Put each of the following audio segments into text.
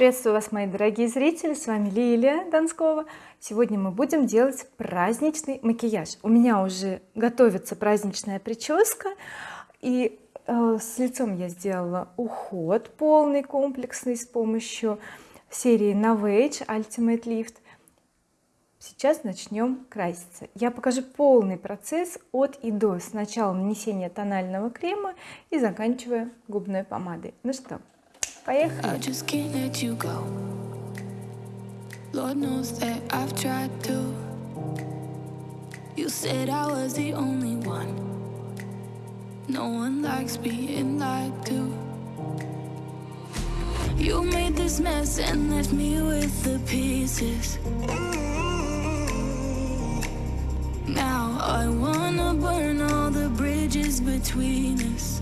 приветствую вас мои дорогие зрители с вами Лилия Донскова сегодня мы будем делать праздничный макияж. У меня уже готовится праздничная прическа и э, с лицом я сделала уход полный комплексный с помощью серии Novage Ultimate Lift. Сейчас начнем краситься. Я покажу полный процесс от и до. Сначала нанесения тонального крема и заканчивая губной помадой. Ну что Поехали. Lord knows that I've tried to You said I was the only one No one likes being lied to You made this mess and left me with the pieces Now I wanna burn all the bridges between us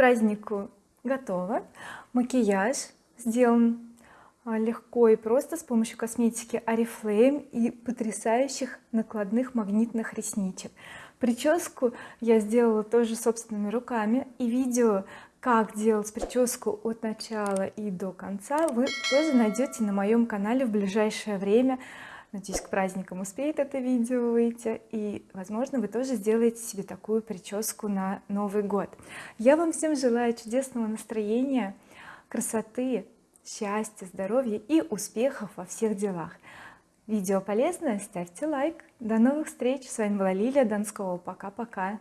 празднику. Готово. Макияж сделан а, легко и просто с помощью косметики oriflame и потрясающих накладных магнитных ресничек. Прическу я сделала тоже собственными руками и видео как делать прическу от начала и до конца вы тоже найдете на моем канале в ближайшее время надеюсь к праздникам успеет это видео выйти. И возможно вы тоже сделаете себе такую прическу на Новый год. Я вам всем желаю чудесного настроения красоты счастья здоровья и успехов во всех делах. Видео полезное ставьте лайк. До новых встреч. С вами была Лилия Донского. Пока-пока